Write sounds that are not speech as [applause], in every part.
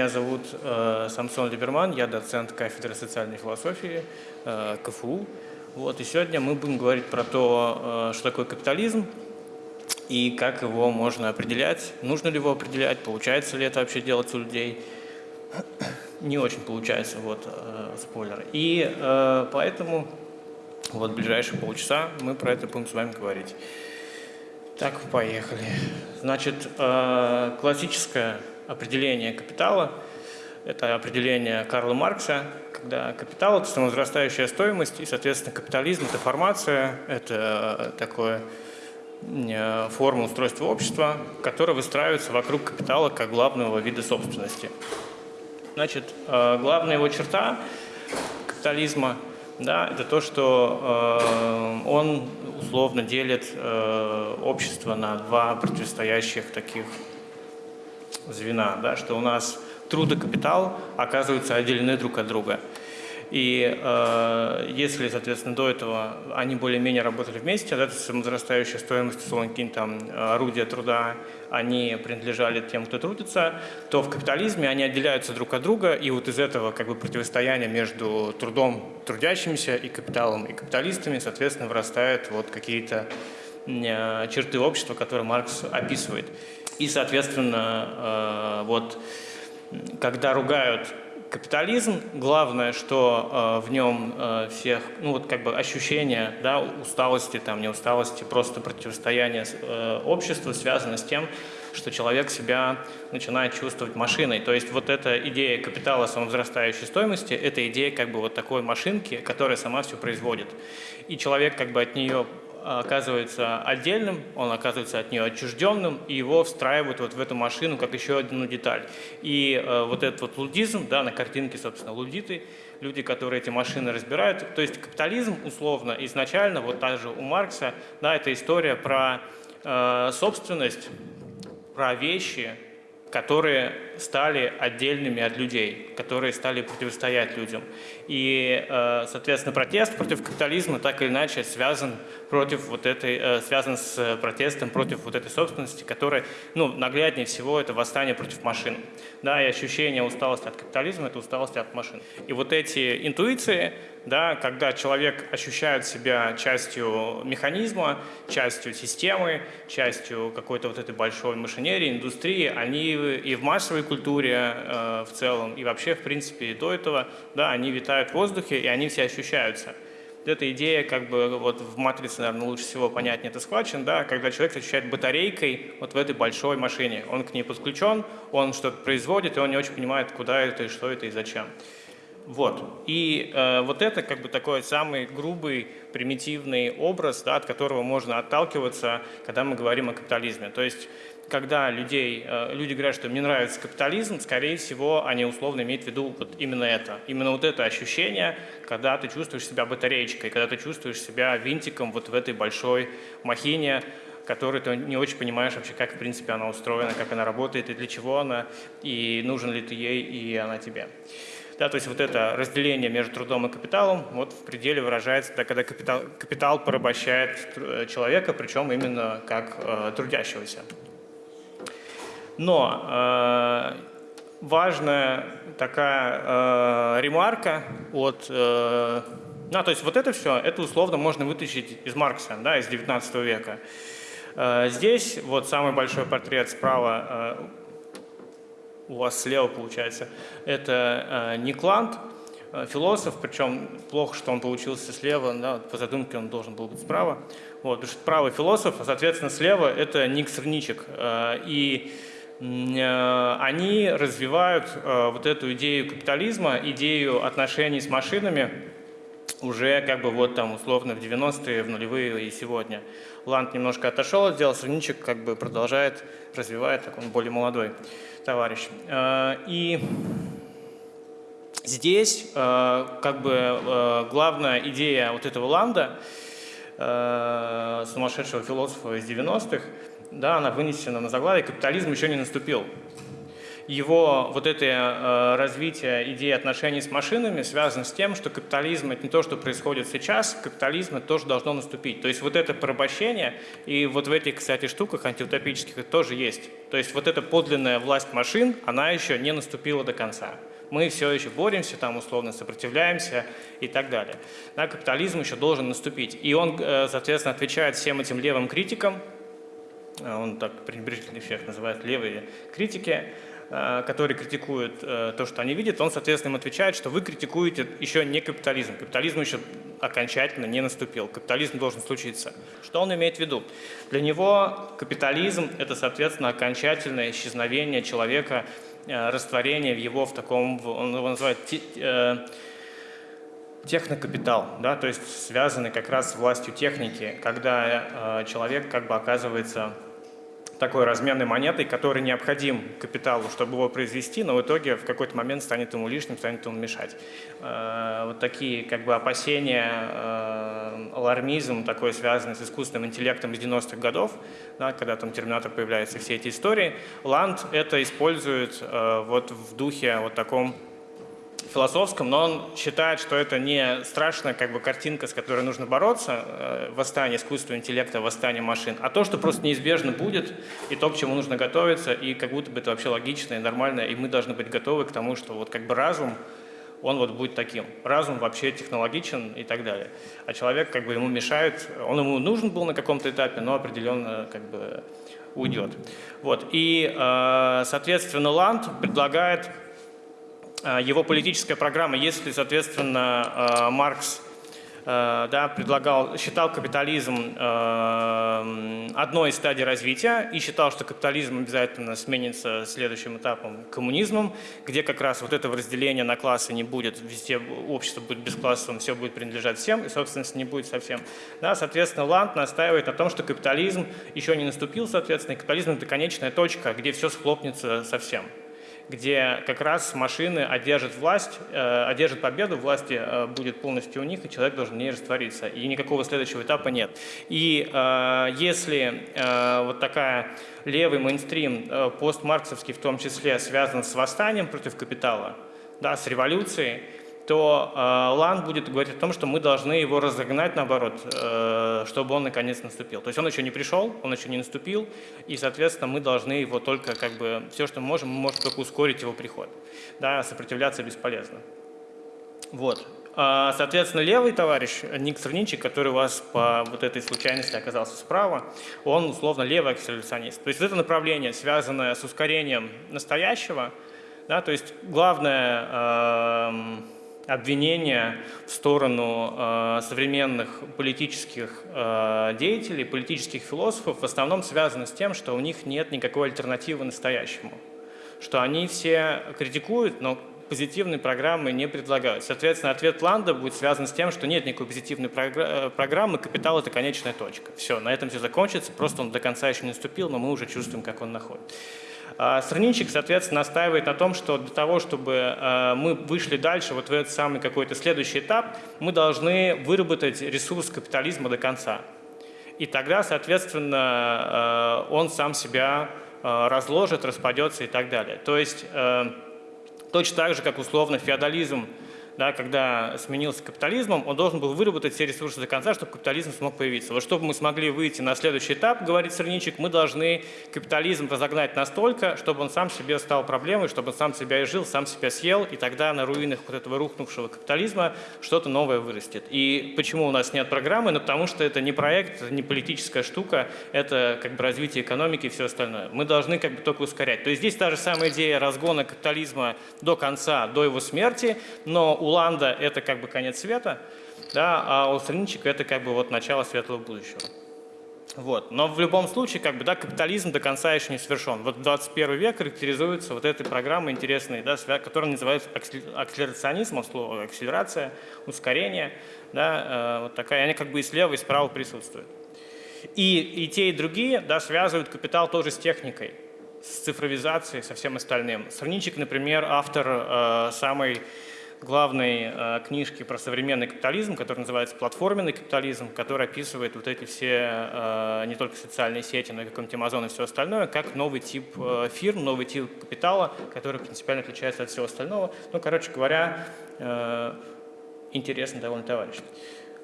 Меня зовут э, Самсон Либерман, я доцент кафедры социальной философии э, КФУ. Вот, и сегодня мы будем говорить про то, э, что такое капитализм и как его можно определять, нужно ли его определять, получается ли это вообще делать у людей. [clears throat] Не очень получается, вот, э, спойлер. И э, поэтому вот ближайшие полчаса мы про это будем с вами говорить. Так, поехали. Значит, э, классическое определение капитала – это определение Карла Маркса, когда капитал – это самовозрастающая стоимость, и, соответственно, капитализм – это формация, это такое э, форма устройства общества, которая выстраивается вокруг капитала как главного вида собственности. Значит, э, главная его черта капитализма – да, это то, что э, он условно делит э, общество на два противостоящих таких звена, да, что у нас труд и капитал оказываются отделены друг от друга. И э, если, соответственно, до этого они более-менее работали вместе, да, самозарастающая стоимость, условно, какие-нибудь там орудия труда, они принадлежали тем, кто трудится, то в капитализме они отделяются друг от друга, и вот из этого как бы противостояния между трудом трудящимися и капиталом и капиталистами, соответственно, вырастают вот какие-то э, черты общества, которые Маркс описывает. И, соответственно, э, вот когда ругают Капитализм, главное, что э, в нем э, всех, ну вот как бы ощущение да, усталости, там, не усталости, просто противостояние обществу связано с тем, что человек себя начинает чувствовать машиной. То есть вот эта идея капитала самовзрастающей стоимости, это идея как бы вот такой машинки, которая сама все производит. И человек как бы от нее оказывается отдельным, он оказывается от нее отчужденным, и его встраивают вот в эту машину как еще одну деталь. И э, вот этот вот лудизм, да, на картинке, собственно, лудиты, люди, которые эти машины разбирают, то есть капитализм, условно, изначально, вот также у Маркса, да, это история про э, собственность, про вещи, которые стали отдельными от людей, которые стали противостоять людям. И, э, соответственно, протест против капитализма так или иначе связан против вот этой, э, связан с протестом против вот этой собственности, которая, ну, нагляднее всего, это восстание против машин. Да, и ощущение усталости от капитализма – это усталость от машин. И вот эти интуиции, да, когда человек ощущает себя частью механизма, частью системы, частью какой-то вот этой большой машинерии, индустрии, они и в массовой культуре э, в целом, и вообще, в принципе, и до этого, да, они витают в воздухе, и они все ощущаются. Эта идея, как бы, вот в матрице, наверное, лучше всего понятнее это схвачен, да, когда человек ощущает батарейкой вот в этой большой машине. Он к ней подключен, он что-то производит, и он не очень понимает, куда это, и что это, и зачем. Вот. И э, вот это как бы такой самый грубый, примитивный образ, да, от которого можно отталкиваться, когда мы говорим о капитализме. То есть, когда людей, э, люди говорят, что мне нравится капитализм, скорее всего, они условно имеют в виду вот именно это. Именно вот это ощущение, когда ты чувствуешь себя батареечкой, когда ты чувствуешь себя винтиком вот в этой большой махине, которую ты не очень понимаешь вообще, как в принципе она устроена, как она работает и для чего она, и нужен ли ты ей, и она тебе. Да, то есть вот это разделение между трудом и капиталом вот в пределе выражается, да, когда капитал, капитал порабощает э, человека, причем именно как э, трудящегося. Но э, важная такая э, ремарка от... Э, ну, то есть вот это все, это условно можно вытащить из Маркса, да, из 19 века. Э, здесь вот самый большой портрет справа э, у вас слева получается, это э, Никланд, э, философ, причем плохо, что он получился слева, да, по задумке он должен был быть справа. Вот, потому что справа философ, а соответственно слева это Ник Сырничек. Э, и они развивают вот эту идею капитализма, идею отношений с машинами уже как бы вот там условно в 90-е, в нулевые и сегодня. Ланд немножко отошел от дела, как бы продолжает, развивает, так он более молодой товарищ. Э, и здесь э, как бы э, главная идея вот этого Ланда, сумасшедшего философа из 90-х, да, она вынесена на заглавие «Капитализм еще не наступил». Его вот это э, развитие идеи отношений с машинами связано с тем, что капитализм – это не то, что происходит сейчас, капитализм – это тоже должно наступить. То есть вот это порабощение, и вот в этих, кстати, штуках антиутопических это тоже есть. То есть вот эта подлинная власть машин, она еще не наступила до конца мы все еще боремся, там условно сопротивляемся и так далее. Да, капитализм еще должен наступить. И он, э, соответственно, отвечает всем этим левым критикам, э, он так пренебрежительно всех называет левые критики, который критикует э, то, что они видят, он, соответственно, им отвечает, что вы критикуете еще не капитализм. Капитализм еще окончательно не наступил. Капитализм должен случиться. Что он имеет в виду? Для него капитализм – это, соответственно, окончательное исчезновение человека, э, растворение его в таком, он его называет технокапитал, да, то есть связанный как раз с властью техники, когда человек как бы оказывается такой разменной монетой, который необходим капиталу, чтобы его произвести, но в итоге в какой-то момент станет ему лишним, станет ему мешать. Э, вот такие как бы опасения, э, алармизм такой связанный с искусственным интеллектом из 90-х годов, да, когда там Терминатор появляется, все эти истории. Ланд это использует э, вот в духе вот таком философском, но он считает, что это не страшная как бы, картинка, с которой нужно бороться, э, восстание искусственного интеллекта, восстание машин, а то, что просто неизбежно будет, и то, к чему нужно готовиться, и как будто бы это вообще логично и нормально, и мы должны быть готовы к тому, что вот как бы разум, он вот будет таким. Разум вообще технологичен и так далее. А человек как бы ему мешает, он ему нужен был на каком-то этапе, но определенно как бы уйдет. Вот. И, э, соответственно, Ланд предлагает его политическая программа, если, соответственно, э, Маркс э, да, предлагал, считал капитализм одной из стадий развития и считал, что капитализм обязательно сменится следующим этапом коммунизмом, где как раз вот этого разделения на классы не будет, везде общество будет бесклассовым, все будет принадлежать всем, и собственности не будет совсем. Да, соответственно, Ланд настаивает на том, что капитализм еще не наступил, соответственно, и капитализм – это конечная точка, где все схлопнется совсем где как раз машины одержат власть, э, одержат победу, власти э, будет полностью у них, и человек должен не раствориться. И никакого следующего этапа нет. И э, если вот такая левый мейнстрим, постмарксовский в том числе, связан с восстанием против капитала, да, с революцией, то э, Лан будет говорить о том, что мы должны его разогнать, наоборот, э, чтобы он наконец наступил. То есть он еще не пришел, он еще не наступил, и, соответственно, мы должны его только, как бы, все, что мы можем, мы можем только ускорить его приход. Да, сопротивляться бесполезно. Вот. А, соответственно, левый товарищ, Ник Сравничик, который у вас по вот этой случайности оказался справа, он условно левый акселерационист. То есть это направление, связанное с ускорением настоящего, да, то есть главное э, обвинения в сторону э, современных политических э, деятелей, политических философов в основном связаны с тем, что у них нет никакой альтернативы настоящему. Что они все критикуют, но позитивной программы не предлагают. Соответственно, ответ Ланда будет связан с тем, что нет никакой позитивной э, программы, капитал – это конечная точка. Все, на этом все закончится, просто он до конца еще не наступил, но мы уже чувствуем, как он находит. А страничек, соответственно, настаивает на том, что для того, чтобы э, мы вышли дальше, вот в этот самый какой-то следующий этап, мы должны выработать ресурс капитализма до конца. И тогда, соответственно, э, он сам себя разложит, распадется и так далее. То есть точно так же, как условно феодализм да, когда сменился капитализмом, он должен был выработать все ресурсы до конца, чтобы капитализм смог появиться. Вот чтобы мы смогли выйти на следующий этап, говорит Сырничек, мы должны капитализм разогнать настолько, чтобы он сам себе стал проблемой, чтобы он сам себя изжил, сам себя съел, и тогда на руинах вот этого рухнувшего капитализма что-то новое вырастет. И почему у нас нет программы? Ну, потому что это не проект, это не политическая штука, это как бы развитие экономики и все остальное. Мы должны как бы только ускорять. То есть здесь та же самая идея разгона капитализма до конца, до его смерти, но у Ланда – это как бы конец света, да, а у Страничек – это как бы вот начало светлого будущего. Вот. Но в любом случае, как бы, да, капитализм до конца еще не совершен. Вот 21 век характеризуется вот этой программой интересной, да, которая называется акселерационизмом, слово акселерация, ускорение. Да, э, вот такая, они как бы и слева, и справа присутствуют. И, и те, и другие да, связывают капитал тоже с техникой, с цифровизацией, со всем остальным. Страничек, например, автор э, самой главной э, книжки про современный капитализм, которая называется «Платформенный капитализм», который описывает вот эти все, э, не только социальные сети, но и какой-нибудь Amazon и все остальное, как новый тип э, фирм, новый тип капитала, который принципиально отличается от всего остального. Ну, короче говоря, э, интересный довольно товарищ.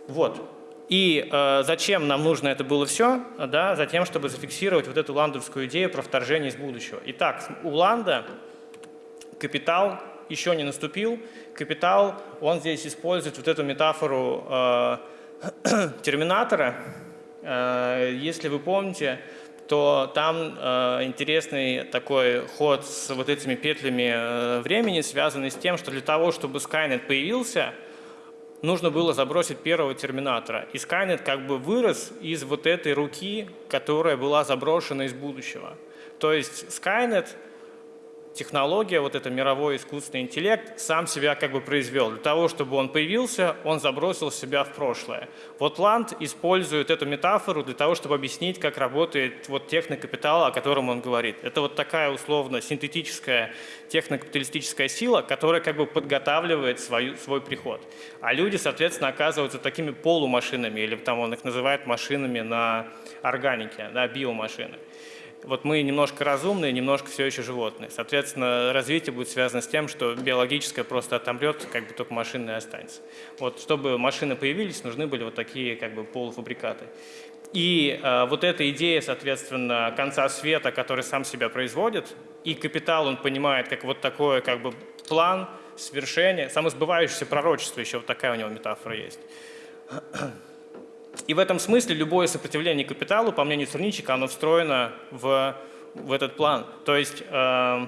Вот. И э, зачем нам нужно это было все? Да, затем, чтобы зафиксировать вот эту ландовскую идею про вторжение из будущего. Итак, у Ланда капитал еще не наступил. Капитал, он здесь использует вот эту метафору э, [clears throat] терминатора. Э, если вы помните, то там э, интересный такой ход с вот этими петлями э, времени, связанный с тем, что для того, чтобы Skynet появился – нужно было забросить первого терминатора. И Skynet как бы вырос из вот этой руки, которая была заброшена из будущего. То есть Skynet технология, вот это мировой искусственный интеллект, сам себя как бы произвел. Для того, чтобы он появился, он забросил себя в прошлое. Вот Ланд использует эту метафору для того, чтобы объяснить, как работает вот технокапитал, о котором он говорит. Это вот такая условно синтетическая технокапиталистическая сила, которая как бы подготавливает свою, свой приход. А люди, соответственно, оказываются такими полумашинами, или там он их называет машинами на органике, да, биомашины вот мы немножко разумные, немножко все еще животные. Соответственно, развитие будет связано с тем, что биологическое просто отомрет, как бы только машины останется. Вот, чтобы машины появились, нужны были вот такие как бы полуфабрикаты. И э, вот эта идея, соответственно, конца света, который сам себя производит, и капитал он понимает как вот такой как бы план, свершение, самосбывающееся пророчество, еще вот такая у него метафора есть. И в этом смысле любое сопротивление капиталу, по мнению Сурничика, оно встроено в, в этот план. То есть э,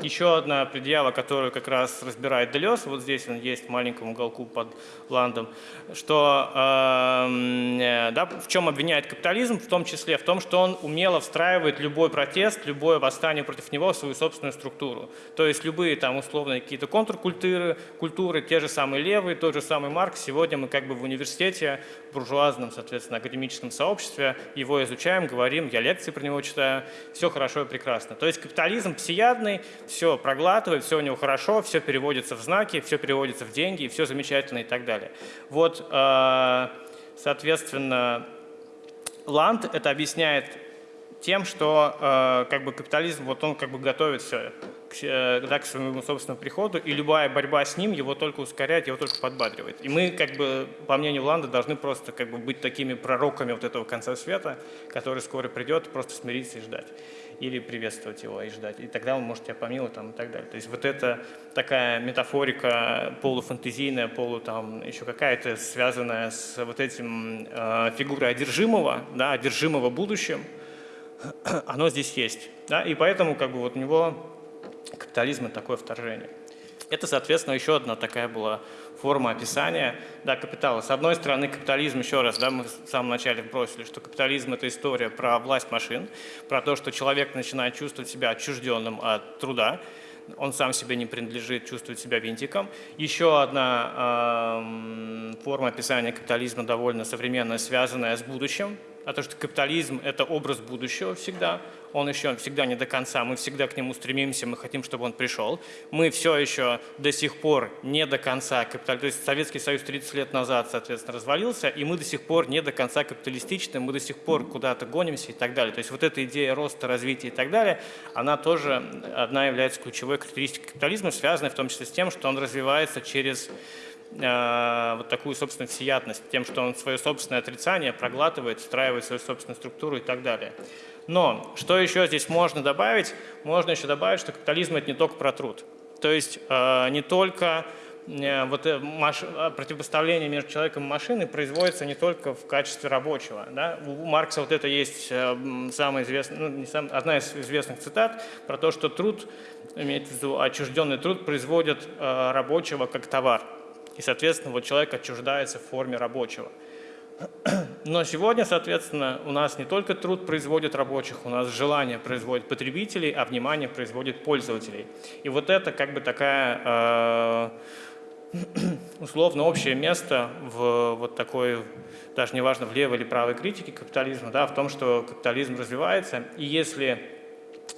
еще одна предъява, которую как раз разбирает Делес, вот здесь он есть в маленьком уголку под Ландом, что э, да, в чем обвиняет капитализм, в том числе в том, что он умело встраивает любой протест, любое восстание против него в свою собственную структуру. То есть любые там условные какие-то контркультуры, культуры, те же самые левые, тот же самый Маркс, сегодня мы как бы в университете, в буржуазном, соответственно, академическом сообществе его изучаем, говорим, я лекции про него читаю, все хорошо и прекрасно. То есть капитализм всеядный, все проглатывает, все у него хорошо, все переводится в знаки, все переводится в деньги, все замечательно и так далее. Вот, э, соответственно, Ланд это объясняет тем, что э, как бы капитализм, вот он как бы готовит все к, э, да, к своему собственному приходу, и любая борьба с ним его только ускоряет, его только подбадривает. И мы, как бы, по мнению Ланда, должны просто как бы быть такими пророками вот этого конца света, который скоро придет, просто смириться и ждать или приветствовать его и ждать. И тогда он может тебя помиловать там, и так далее. То есть вот это такая метафорика полуфантазийная, полу там еще какая-то связанная с вот этим э, фигурой одержимого, да, одержимого будущим, [clears throat] оно здесь есть. Да, и поэтому как бы вот у него капитализм – это такое вторжение. Это, соответственно, еще одна такая была форма описания да, капитала. С одной стороны, капитализм, еще раз, да, мы в самом начале бросили, что капитализм – это история про власть машин, про то, что человек начинает чувствовать себя отчужденным от труда, он сам себе не принадлежит, чувствует себя винтиком. Еще одна э, форма описания капитализма довольно современная, связанная с будущим, а то, что капитализм – это образ будущего всегда, он еще всегда не до конца, мы всегда к нему стремимся, мы хотим, чтобы он пришел. Мы все еще до сих пор не до конца капитализм, то есть Советский Союз 30 лет назад, соответственно, развалился, и мы до сих пор не до конца капиталистичны, мы до сих пор куда-то гонимся и так далее. То есть вот эта идея роста, развития и так далее, она тоже одна является ключевой характеристикой капитализма, связанной в том числе с тем, что он развивается через э, вот такую, собственно, всеядность, тем, что он свое собственное отрицание проглатывает, встраивает свою собственную структуру и так далее. Но что еще здесь можно добавить? Можно еще добавить, что капитализм – это не только про труд. То есть э, не только э, вот э, противопоставление между человеком и машиной производится не только в качестве рабочего. Да? У Маркса вот это есть самая известная, ну, не сам, одна из известных цитат про то, что труд, имеется в виду отчужденный труд, производит рабочего как товар. И, соответственно, вот человек отчуждается в форме рабочего. Но сегодня, соответственно, у нас не только труд производит рабочих, у нас желание производит потребителей, а внимание производит пользователей. И вот это как бы такая э, [clears throat] условно общее место в вот такой, даже неважно в левой или правой критике капитализма, да, в том, что капитализм развивается. И если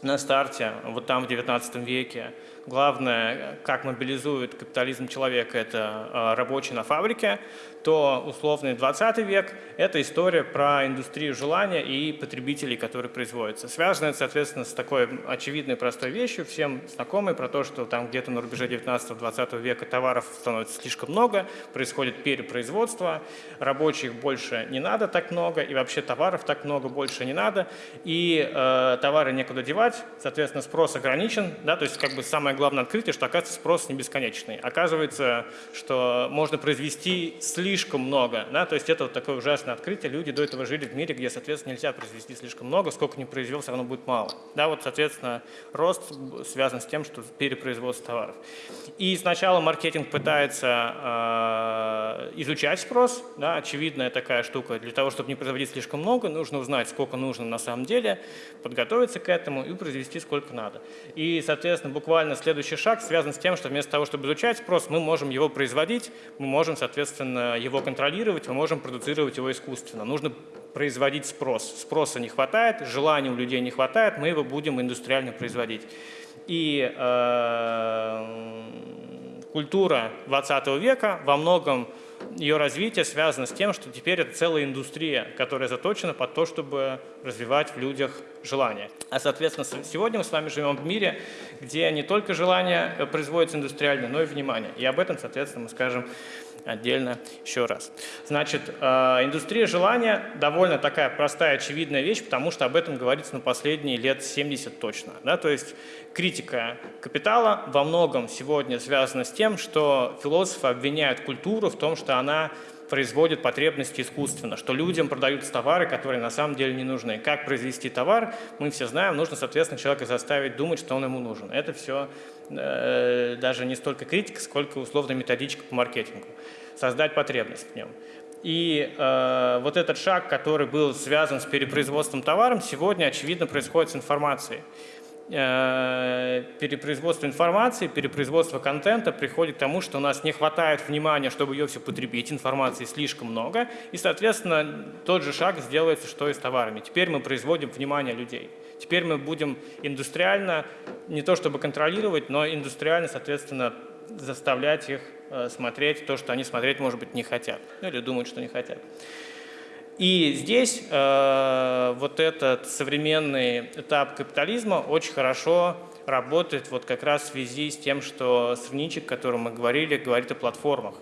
на старте, вот там в 19 веке, главное, как мобилизует капитализм человека, это э, рабочий на фабрике, то условный 20 век – это история про индустрию желания и потребителей, которые производятся. Связано это, соответственно, с такой очевидной простой вещью, всем знакомой, про то, что там где-то на рубеже 19-20 века товаров становится слишком много, происходит перепроизводство, рабочих больше не надо так много, и вообще товаров так много больше не надо, и э, товары некуда девать, соответственно, спрос ограничен, да, то есть как бы самое главное открытие, что оказывается спрос не бесконечный. Оказывается, что можно произвести слишком много, да, то есть это вот такое ужасное открытие. Люди до этого жили в мире, где, соответственно, нельзя произвести слишком много, сколько не произвел, все равно будет мало. Да, вот, соответственно, рост связан с тем, что перепроизводство товаров. И сначала маркетинг пытается э, изучать спрос, да, очевидная такая штука. Для того, чтобы не производить слишком много, нужно узнать, сколько нужно на самом деле, подготовиться к этому и произвести сколько надо. И, соответственно, буквально следующий шаг связан с тем, что вместо того, чтобы изучать спрос, мы можем его производить, мы можем, соответственно, его контролировать, мы можем продуцировать его искусственно. Нужно производить спрос. Спроса не хватает, желания у людей не хватает, мы его будем индустриально производить. И э, культура 20 века во многом ее развитие связано с тем, что теперь это целая индустрия, которая заточена под то, чтобы развивать в людях желание. А, соответственно, сегодня мы с вами живем в мире, где не только желание э, производится индустриально, но и внимание. И об этом, соответственно, мы скажем отдельно еще раз. Значит, э, индустрия желания довольно такая простая, очевидная вещь, потому что об этом говорится на последние лет 70 точно. Да? То есть критика капитала во многом сегодня связана с тем, что философы обвиняют культуру в том, что она производит потребности искусственно, что людям продаются товары, которые на самом деле не нужны. Как произвести товар, мы все знаем, нужно, соответственно, человека заставить думать, что он ему нужен. Это все э, даже не столько критика, сколько условно методичка по маркетингу создать потребность в нем. И э, вот этот шаг, который был связан с перепроизводством товаром, сегодня, очевидно, происходит с информацией. Э, перепроизводство информации, перепроизводство контента приходит к тому, что у нас не хватает внимания, чтобы ее все потребить, информации слишком много, и, соответственно, тот же шаг сделается, что и с товарами. Теперь мы производим внимание людей. Теперь мы будем индустриально, не то чтобы контролировать, но индустриально, соответственно, заставлять их смотреть то, что они смотреть, может быть, не хотят. Ну, или думают, что не хотят. И здесь э, вот этот современный этап капитализма очень хорошо работает вот как раз в связи с тем, что Срничек, о котором мы говорили, говорит о платформах.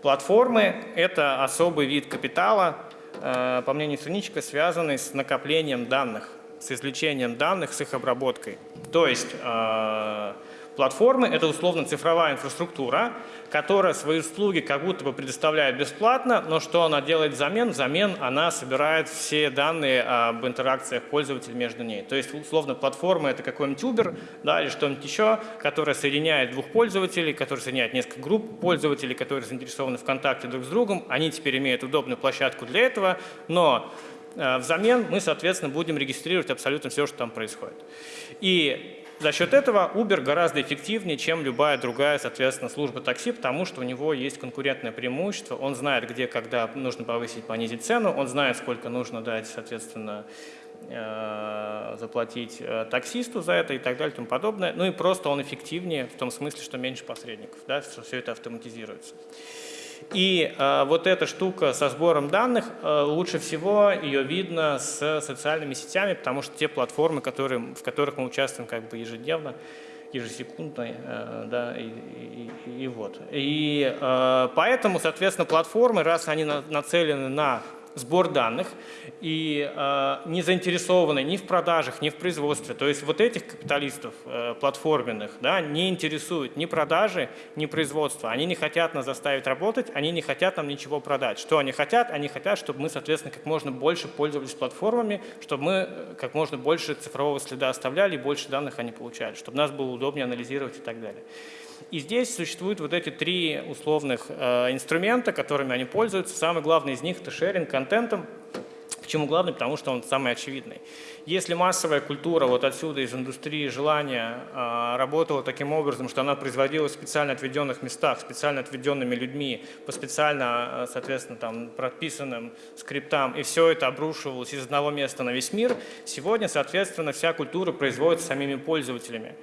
Платформы – это особый вид капитала, э, по мнению Срничка, связанный с накоплением данных, с извлечением данных, с их обработкой. То есть э, Платформы – это условно цифровая инфраструктура, которая свои услуги как будто бы предоставляет бесплатно, но что она делает взамен? Взамен она собирает все данные об интеракциях пользователей между ней. То есть, условно, платформа – это какой-нибудь Uber да, или что-нибудь еще, которая соединяет двух пользователей, который соединяет несколько групп пользователей, которые заинтересованы в контакте друг с другом. Они теперь имеют удобную площадку для этого, но э, Взамен мы, соответственно, будем регистрировать абсолютно все, что там происходит. И за счет этого Uber гораздо эффективнее, чем любая другая, соответственно, служба такси, потому что у него есть конкурентное преимущество. Он знает, где, когда нужно повысить, понизить цену, он знает, сколько нужно дать, соответственно, э, заплатить э, таксисту за это и так далее и тому подобное. Ну и просто он эффективнее в том смысле, что меньше посредников, да, что все это автоматизируется. И э, вот эта штука со сбором данных, э, лучше всего ее видно с социальными сетями, потому что те платформы, которые, в которых мы участвуем как бы ежедневно, ежесекундно, э, да, и, и, и, вот. И э, поэтому, соответственно, платформы, раз они на, нацелены на сбор данных и э, не заинтересованы ни в продажах, ни в производстве. То есть вот этих капиталистов э, платформенных да, не интересуют ни продажи, ни производство. Они не хотят нас заставить работать, они не хотят нам ничего продать. Что они хотят? Они хотят, чтобы мы, соответственно, как можно больше пользовались платформами, чтобы мы э, как можно больше цифрового следа оставляли и больше данных они получали, чтобы нас было удобнее анализировать и так далее. И здесь существуют вот эти три условных э, инструмента, которыми они пользуются. Самый главный из них – это шеринг контентом. Почему главный? Потому что он самый очевидный. Если массовая культура вот отсюда из индустрии желания э, работала таким образом, что она производилась в специально отведенных местах, специально отведенными людьми, по специально, э, соответственно, там, прописанным скриптам, и все это обрушивалось из одного места на весь мир, сегодня, соответственно, вся культура производится самими пользователями.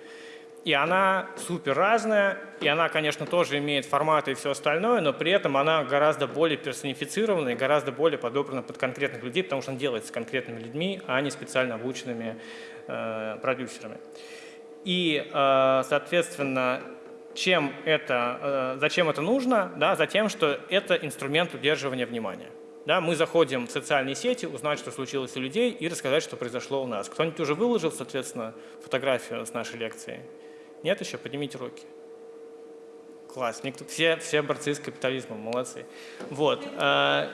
И она супер разная, и она, конечно, тоже имеет форматы и все остальное, но при этом она гораздо более персонифицирована и гораздо более подобрана под конкретных людей, потому что она делается с конкретными людьми, а не специально обученными э, продюсерами. И, э, соответственно, чем это, э, зачем это нужно? Да, затем, что это инструмент удерживания внимания. Да, мы заходим в социальные сети, узнать, что случилось у людей и рассказать, что произошло у нас. Кто-нибудь уже выложил, соответственно, фотографию с нашей лекции? Нет еще? Поднимите руки. Класс. Никто, все, все борцы с капитализмом, молодцы. Вот. Э,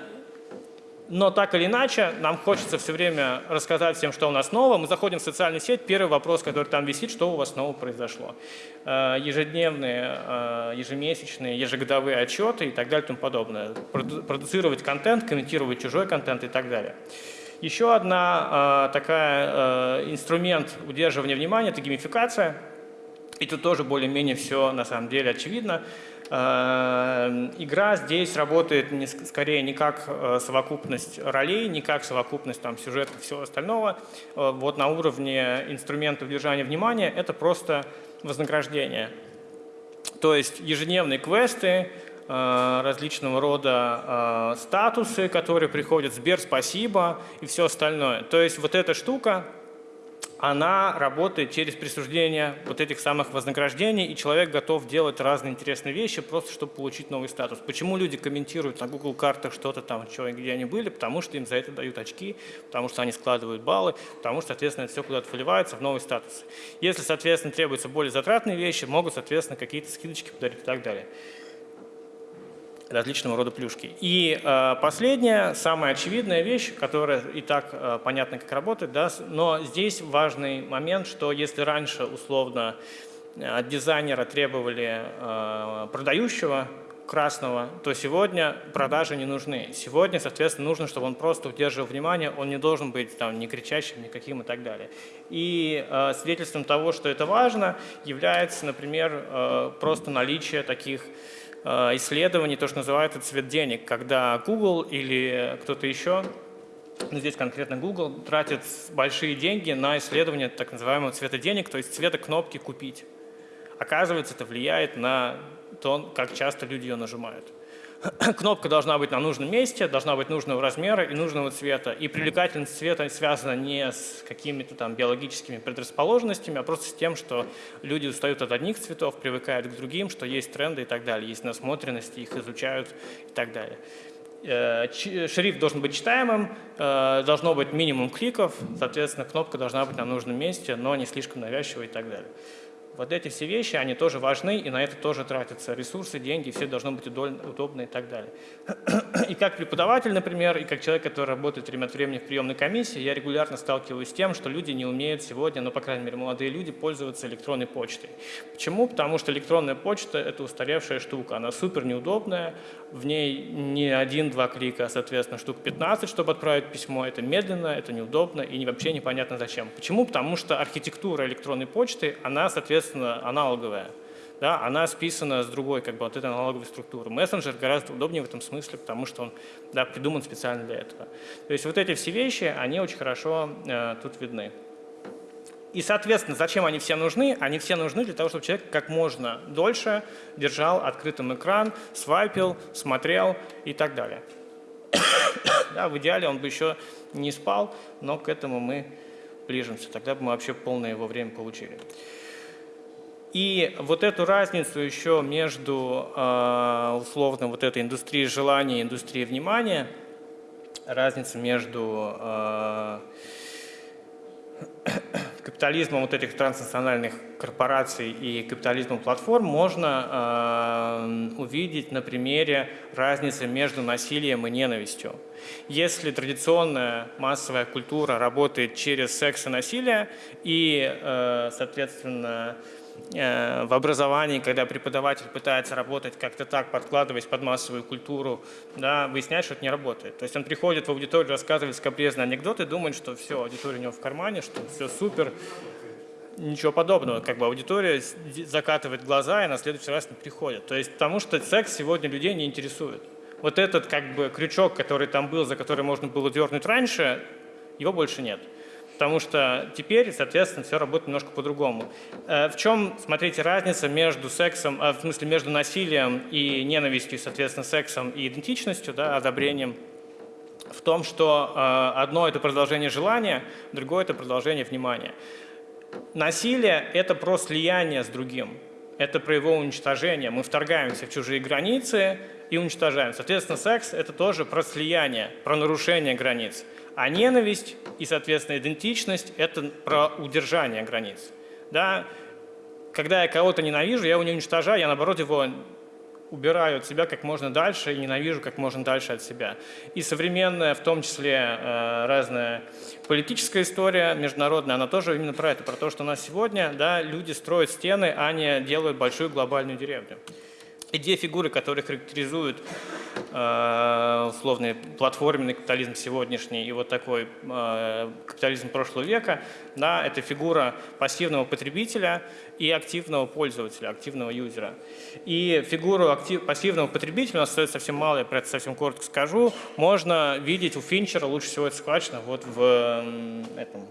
но так или иначе, нам хочется все время рассказать всем, что у нас нового. Мы заходим в социальную сеть, первый вопрос, который там висит, что у вас нового произошло. Э, ежедневные, э, ежемесячные, ежегодовые отчеты и так далее и тому подобное. Продуцировать контент, комментировать чужой контент и так далее. Еще одна такая инструмент удерживания внимания – это геймификация. И тут тоже более-менее все на самом деле очевидно. Э, игра здесь работает не, скорее не как э, совокупность ролей, не как совокупность там, сюжета и всего остального. Э, вот на уровне инструмента удержания внимания это просто вознаграждение. То есть ежедневные квесты, различного рода статусы, которые приходят, Сбер, спасибо и все остальное. То есть вот эта штука, она работает через присуждение вот этих самых вознаграждений, и человек готов делать разные интересные вещи, просто чтобы получить новый статус. Почему люди комментируют на Google картах что-то там, что, где они были? Потому что им за это дают очки, потому что они складывают баллы, потому что, соответственно, это все куда-то выливается в новый статус. Если, соответственно, требуются более затратные вещи, могут, соответственно, какие-то скидочки подарить и так далее различного рода плюшки. И э, последняя, самая очевидная вещь, которая и так э, понятно, как работает, да, но здесь важный момент, что если раньше условно э, от дизайнера требовали э, продающего красного, то сегодня продажи не нужны. Сегодня, соответственно, нужно, чтобы он просто удерживал внимание, он не должен быть там ни кричащим, никаким и так далее. И э, свидетельством того, что это важно, является, например, э, просто наличие таких исследований, то, что называется цвет денег, когда Google или кто-то еще, ну, здесь конкретно Google, тратит большие деньги на исследование так называемого цвета денег, то есть цвета кнопки «Купить». Оказывается, это влияет на то, как часто люди ее нажимают. [clears throat] кнопка должна быть на нужном месте, должна быть нужного размера и нужного цвета. И привлекательность цвета связана не с какими-то там биологическими предрасположенностями, а просто с тем, что люди устают от одних цветов, привыкают к другим, что есть тренды и так далее, есть насмотренности, их изучают и так далее. Э, шрифт должен быть читаемым, э, должно быть минимум кликов, соответственно, кнопка должна быть на нужном месте, но не слишком навязчивой и так далее. Вот эти все вещи, они тоже важны, и на это тоже тратятся ресурсы, деньги, все должно быть удобно и так далее. [clears throat] И как преподаватель, например, и как человек, который работает время от времени в приемной комиссии, я регулярно сталкиваюсь с тем, что люди не умеют сегодня, ну, по крайней мере, молодые люди, пользоваться электронной почтой. Почему? Потому что электронная почта – это устаревшая штука, она супер неудобная, в ней не один-два клика, а, соответственно, штук 15, чтобы отправить письмо. Это медленно, это неудобно и вообще непонятно зачем. Почему? Потому что архитектура электронной почты, она, соответственно, соответственно, аналоговая. Да, она списана с другой как бы, вот этой аналоговой структуры. Мессенджер гораздо удобнее в этом смысле, потому что он да, придуман специально для этого. То есть вот эти все вещи, они очень хорошо э, тут видны. И, соответственно, зачем они все нужны? Они все нужны для того, чтобы человек как можно дольше держал открытым экран, свайпил, смотрел и так далее. [coughs] да, в идеале он бы еще не спал, но к этому мы ближимся. Тогда бы мы вообще полное его время получили. И вот эту разницу еще между а, условно вот этой индустрией желания и индустрией внимания, разница между а, капитализмом вот этих транснациональных корпораций и капитализмом платформ можно э, увидеть на примере разницы между насилием и ненавистью. Если традиционная массовая культура работает через секс и насилие, и, э, соответственно, в образовании, когда преподаватель пытается работать как-то так, подкладываясь под массовую культуру, да, выясняет, что это не работает. То есть он приходит в аудиторию, рассказывает скобрезные анекдоты, думает, что все, аудитория у него в кармане, что все супер, ничего подобного. Как бы аудитория закатывает глаза и на следующий раз не приходит. То есть потому что секс сегодня людей не интересует. Вот этот как бы крючок, который там был, за который можно было дернуть раньше, его больше нет. Потому что теперь, соответственно, все работает немножко по-другому. Э, в чем, смотрите, разница между сексом, в смысле между насилием и ненавистью, соответственно, сексом и идентичностью, да, одобрением? В том, что одно – это продолжение желания, другое – это продолжение внимания. Насилие – это про слияние с другим это про его уничтожение. Мы вторгаемся в чужие границы и уничтожаем. Соответственно, секс – это тоже про слияние, про нарушение границ. А ненависть и, соответственно, идентичность – это про удержание границ. Да? Когда я кого-то ненавижу, я его не уничтожаю, я, наоборот, его убираю от себя как можно дальше и ненавижу как можно дальше от себя. И современная, в том числе э, разная политическая история международная, она тоже именно про это, про то, что у нас сегодня да, люди строят стены, а не делают большую глобальную деревню. Идея фигуры, которые характеризуют Э, условный платформенный капитализм сегодняшний и вот такой э, капитализм прошлого века, да, это фигура пассивного потребителя и активного пользователя, активного юзера. И фигуру актив, пассивного потребителя, у нас остается совсем мало, я про это совсем коротко скажу, можно видеть у Финчера, лучше всего это схвачено вот в этом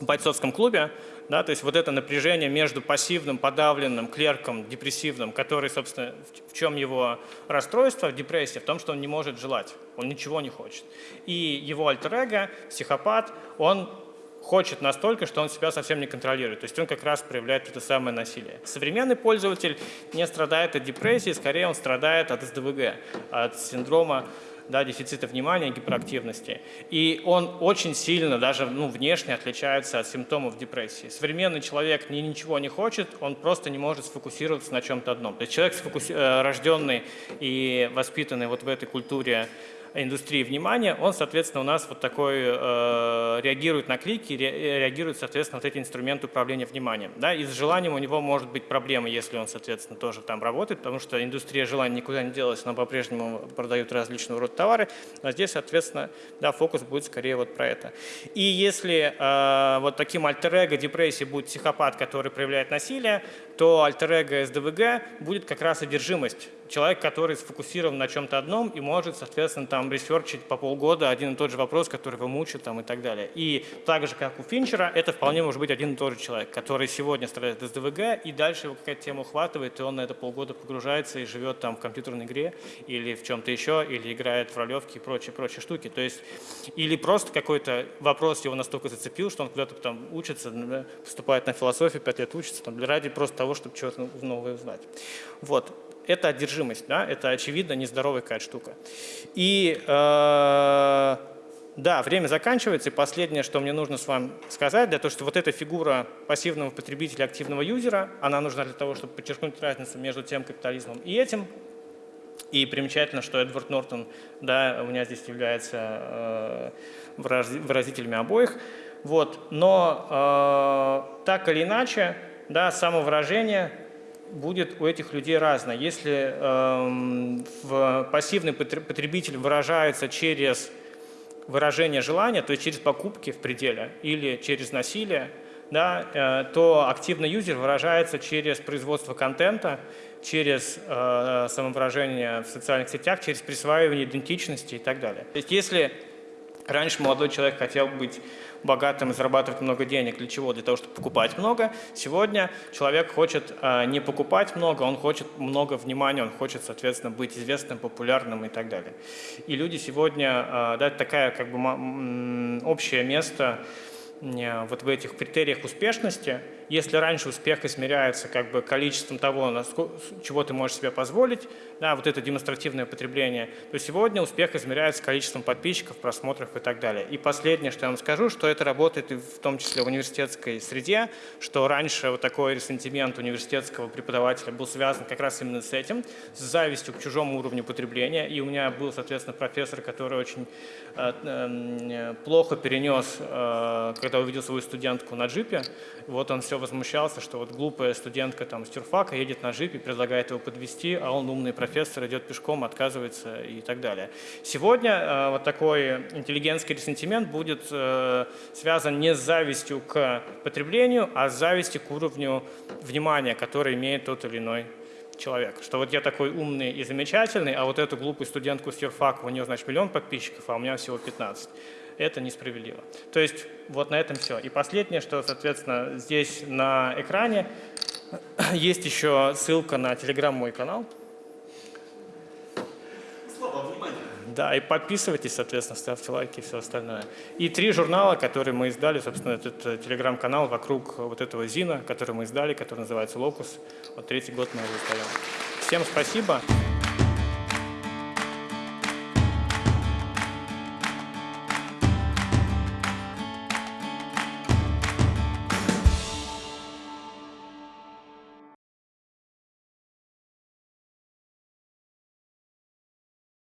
бойцовском клубе, да, то есть вот это напряжение между пассивным, подавленным клерком, депрессивным, который, собственно, в чем его расстройство, депрессия, в том, что он не может желать, он ничего не хочет. И его альтер-эго, психопат, он хочет настолько, что он себя совсем не контролирует. То есть он как раз проявляет это самое насилие. Современный пользователь не страдает от депрессии, скорее он страдает от СДВГ, от синдрома да, дефицита внимания, гиперактивности. И он очень сильно, даже ну, внешне отличается от симптомов депрессии. Современный человек ни, ничего не хочет, он просто не может сфокусироваться на чем-то одном. То есть человек, сфокуси... Э, рожденный и воспитанный вот в этой культуре индустрии внимания, он, соответственно, у нас вот такой э, реагирует на клики, ре, реагирует, соответственно, вот эти инструменты управления вниманием. Да? И с желанием у него может быть проблема, если он, соответственно, тоже там работает, потому что индустрия желания никуда не делась, она по-прежнему продает различного рода товары, но здесь, соответственно, да, фокус будет скорее вот про это. И если э, вот таким альтер-эго депрессии будет психопат, который проявляет насилие, то альтер-эго СДВГ будет как раз одержимость человек, который сфокусирован на чем-то одном и может, соответственно, там ресерчить по полгода один и тот же вопрос, который его мучит там, и так далее. И так же, как у Финчера, это вполне может быть один и тот же человек, который сегодня страдает из ДВГ, и дальше его какая-то тема ухватывает, и он на это полгода погружается и живет там в компьютерной игре или в чем-то еще, или играет в ролевки и прочие, прочие штуки. То есть, или просто какой-то вопрос его настолько зацепил, что он куда-то там учится, поступает на философию, пять лет учится, там, ради просто того, чтобы чего-то новое узнать. Вот это одержимость, да, это очевидно нездоровая какая-то штука. И э, да, время заканчивается, и последнее, что мне нужно с вами сказать, для того, что вот эта фигура пассивного потребителя, активного юзера, она нужна для того, чтобы подчеркнуть разницу между тем капитализмом и этим. И примечательно, что Эдвард Нортон, да, у меня здесь является э, выразителями обоих. Вот. Но э, так или иначе, да, самовыражение будет у этих людей разное. Если э, в пассивный потребитель выражается через выражение желания, то есть через покупки в пределе или через насилие, да, э, то активный юзер выражается через производство контента, через э, самовыражение в социальных сетях, через присваивание идентичности и так далее. То есть если раньше молодой человек хотел быть богатым и зарабатывать много денег. Для чего? Для того, чтобы покупать много. Сегодня человек хочет э, не покупать много, он хочет много внимания, он хочет, соответственно, быть известным, популярным и так далее. И люди сегодня, э, да, такая как бы общее место Э, вот в этих критериях успешности, если раньше успех измеряется как бы количеством того, чего ты можешь себе позволить, да, вот это демонстративное потребление, то сегодня успех измеряется количеством подписчиков, просмотров и так далее. И последнее, что я вам скажу, что это работает в том числе в университетской среде, что раньше вот такой ресентимент университетского преподавателя был связан как раз именно с этим, с завистью к чужому уровню потребления. И у меня был, соответственно, профессор, который очень э, э, плохо перенес, э, когда увидел свою студентку на джипе, вот он все возмущался, что вот глупая студентка там с тюрфака едет на джипе, предлагает его подвести, а он умный профессор идет пешком, отказывается и так далее. Сегодня э, вот такой интеллигентский ресентимент будет э, связан не с завистью к потреблению, а с завистью к уровню внимания, который имеет тот или иной человек. Что вот я такой умный и замечательный, а вот эту глупую студентку с юрфака, у нее, значит, миллион подписчиков, а у меня всего 15. Это несправедливо. То есть вот на этом все. И последнее, что, соответственно, здесь на экране [clears throat] есть еще ссылка на телеграм мой канал. Слава, внимание. Да, и подписывайтесь, соответственно, ставьте лайки и все остальное. И три журнала, которые мы издали, собственно, этот э, телеграм-канал вокруг вот этого ЗИНа, который мы издали, который называется «Локус». Вот третий год мы его издаем. Всем спасибо.